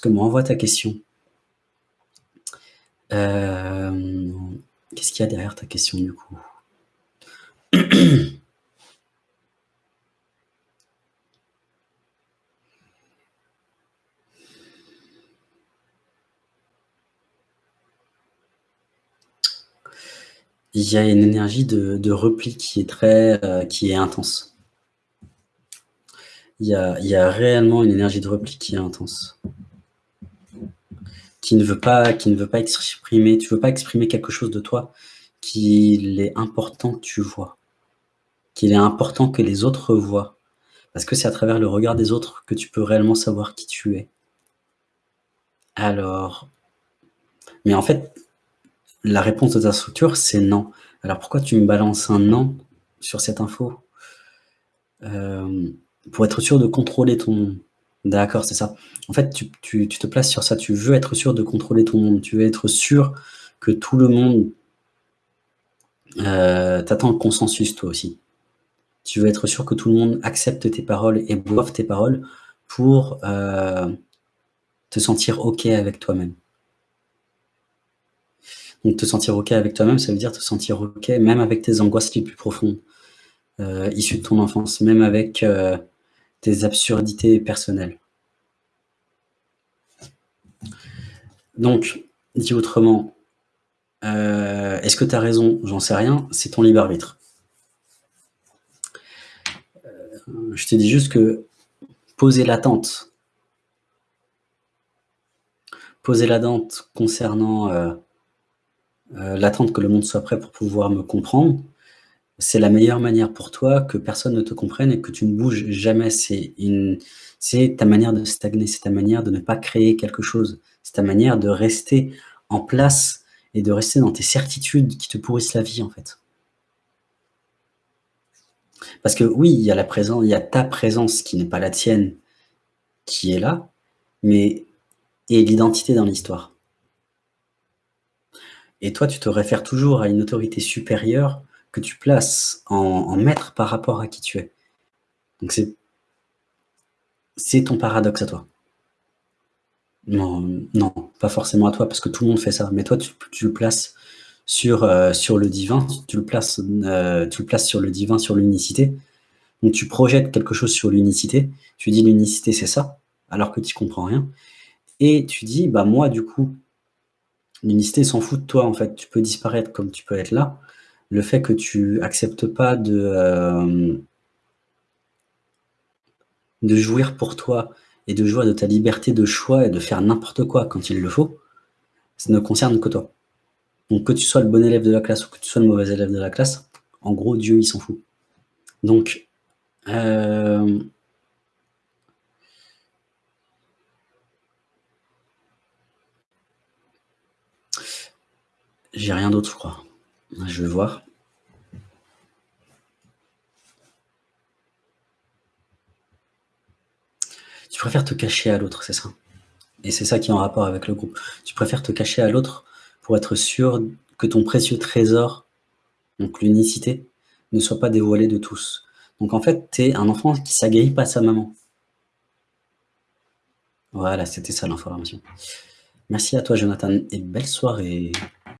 que m'envoie ta question. Euh, qu'est-ce qu'il y a derrière ta question du coup? Il y a une énergie de, repli qui est très, euh, qui est intense. Il y, a, réellement une énergie de repli qui est intense. Qui ne veut pas, qui ne veut pas exprimer, tu veux pas exprimer quelque chose de toi qu'il est important que tu vois. Qu'il est important que les autres voient. Parce que c'est à travers le regard des autres que tu peux réellement savoir qui tu es. Alors, mais en fait, la réponse de ta structure, c'est non. Alors pourquoi tu me balances un non sur cette info? Euh, Pour être sûr de contrôler ton monde. D'accord, c'est ça. En fait, tu, te places sur ça. Tu veux être sûr de contrôler ton monde. Tu veux être sûr que tout le monde euh, t'attend le consensus, toi aussi. Tu veux être sûr que tout le monde accepte tes paroles et boive tes paroles pour euh, te sentir OK avec toi-même. Donc te sentir OK avec toi-même, ça veut dire te sentir OK même avec tes angoisses les plus profondes, euh, issues de ton enfance, même avec tes absurdités personnelles. Donc, dit autrement, euh, est-ce que tu as raison? J'en sais rien, c'est ton libre arbitre. je te dis juste que poser l'attente, poser l'attente concernant euh, l'attente que le monde soit prêt pour pouvoir me comprendre, c'est la meilleure manière pour toi que personne ne te comprenne et que tu ne bouges jamais. C'est ta manière de stagner, c'est ta manière de ne pas créer quelque chose. C'est ta manière de rester en place et de rester dans tes certitudes qui te pourrissent la vie, en fait. Parce que oui, il y a la présence, il y a ta présence qui n'est pas la tienne, qui est là, mais et l'identité dans l'histoire. Et toi, tu te réfères toujours à une autorité supérieure que tu places en, maître par rapport à qui tu es. Donc c'est ton paradoxe à toi. Non, non, pas forcément à toi, parce que tout le monde fait ça. Mais toi, tu, le places sur, euh, sur le divin, tu le, places, euh, tu le places sur le divin, sur l'unicité. Donc tu projettes quelque chose sur l'unicité, tu dis l'unicité c'est ça, alors que tu comprends rien. Et tu dis, bah moi du coup, L'unicité s'en fout de toi, en fait. Tu peux disparaître comme tu peux être là. Le fait que tu acceptes pas de, euh, de jouir pour toi et de jouir de ta liberté de choix et de faire n'importe quoi quand il le faut, ça ne concerne que toi. Donc que tu sois le bon élève de la classe ou que tu sois le mauvais élève de la classe, en gros, Dieu, il s'en fout. Donc, euh, J'ai rien d'autre, je crois. Je vais voir. Tu préfères te cacher à l'autre, c'est ça? Et c'est ça qui est en rapport avec le groupe. Tu préfères te cacher à l'autre pour être sûr que ton précieux trésor, donc l'unicité, ne soit pas dévoilé de tous. Donc en fait, tu es un enfant qui s'agrippe à sa maman. Voilà, c'était ça l'information. Merci à toi Jonathan et belle soirée.